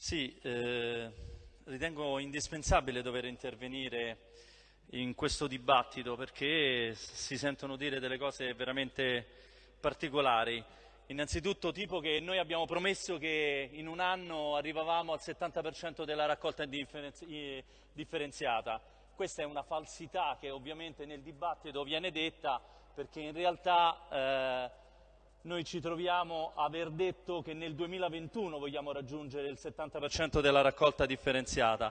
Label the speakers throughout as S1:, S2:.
S1: Sì, eh, ritengo indispensabile dover intervenire in questo dibattito perché si sentono dire delle cose veramente particolari. Innanzitutto tipo che noi abbiamo promesso che in un anno arrivavamo al 70% della raccolta differenziata. Questa è una falsità che ovviamente nel dibattito viene detta perché in realtà eh, noi ci troviamo a aver detto che nel 2021 vogliamo raggiungere il 70% della raccolta differenziata.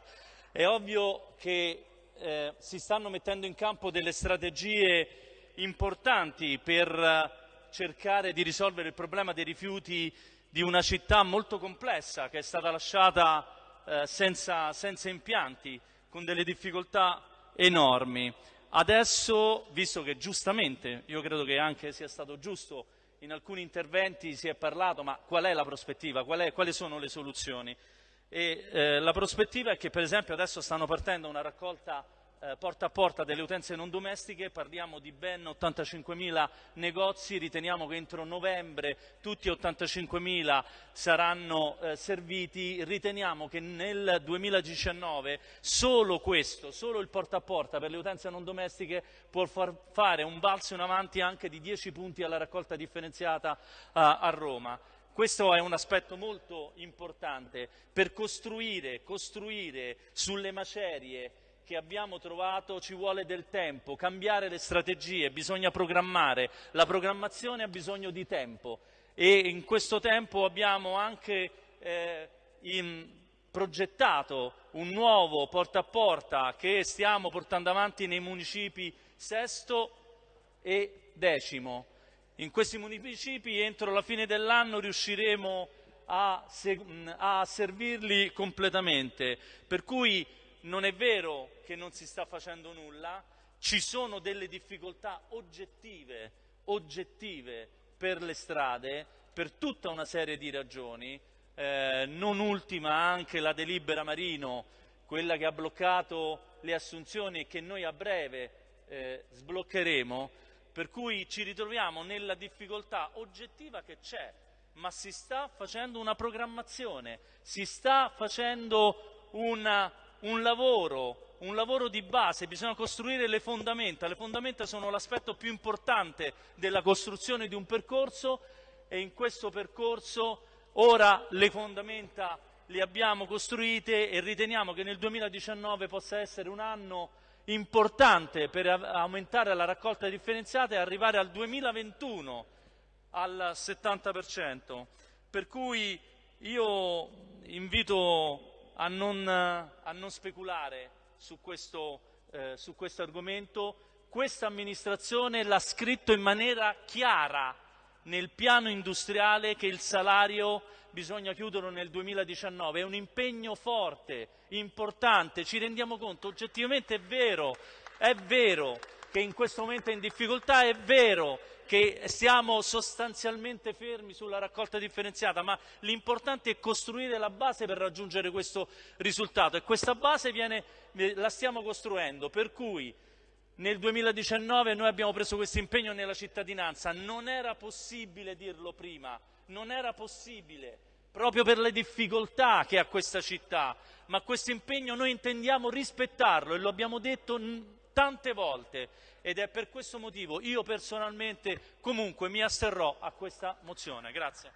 S1: È ovvio che eh, si stanno mettendo in campo delle strategie importanti per cercare di risolvere il problema dei rifiuti di una città molto complessa che è stata lasciata eh, senza, senza impianti, con delle difficoltà enormi. Adesso, visto che giustamente, io credo che anche sia stato giusto, in alcuni interventi si è parlato, ma qual è la prospettiva, qual è, quali sono le soluzioni? E, eh, la prospettiva è che per esempio adesso stanno partendo una raccolta eh, porta a porta delle utenze non domestiche, parliamo di ben 85.000 negozi, riteniamo che entro novembre tutti 85.000 saranno eh, serviti, riteniamo che nel 2019 solo questo, solo il porta a porta per le utenze non domestiche può far fare un balzo in avanti anche di 10 punti alla raccolta differenziata a Roma. Questo è un aspetto molto importante per costruire, costruire sulle macerie che abbiamo trovato ci vuole del tempo, cambiare le strategie, bisogna programmare, la programmazione ha bisogno di tempo e in questo tempo abbiamo anche eh, progettato un nuovo porta a porta che stiamo portando avanti nei municipi sesto e decimo. In questi municipi entro la fine dell'anno riusciremo a, a servirli completamente, per cui non è vero che non si sta facendo nulla, ci sono delle difficoltà oggettive, oggettive per le strade, per tutta una serie di ragioni, eh, non ultima anche la delibera Marino, quella che ha bloccato le assunzioni e che noi a breve eh, sbloccheremo, per cui ci ritroviamo nella difficoltà oggettiva che c'è, ma si sta facendo una programmazione, si sta facendo una un lavoro, un lavoro di base, bisogna costruire le fondamenta. Le fondamenta sono l'aspetto più importante della costruzione di un percorso e in questo percorso ora le fondamenta le abbiamo costruite e riteniamo che nel 2019 possa essere un anno importante per aumentare la raccolta differenziata e arrivare al 2021 al 70%. Per cui io invito a non, a non speculare su questo, eh, su questo argomento. Questa amministrazione l'ha scritto in maniera chiara nel piano industriale che il salario bisogna chiuderlo nel 2019, è un impegno forte, importante, ci rendiamo conto, oggettivamente è vero, è vero che in questo momento è in difficoltà, è vero che siamo sostanzialmente fermi sulla raccolta differenziata, ma l'importante è costruire la base per raggiungere questo risultato. E questa base viene, la stiamo costruendo, per cui nel 2019 noi abbiamo preso questo impegno nella cittadinanza, non era possibile dirlo prima, non era possibile, proprio per le difficoltà che ha questa città, ma questo impegno noi intendiamo rispettarlo e lo abbiamo detto tante volte ed è per questo motivo io personalmente comunque mi asterrò a questa mozione. Grazie.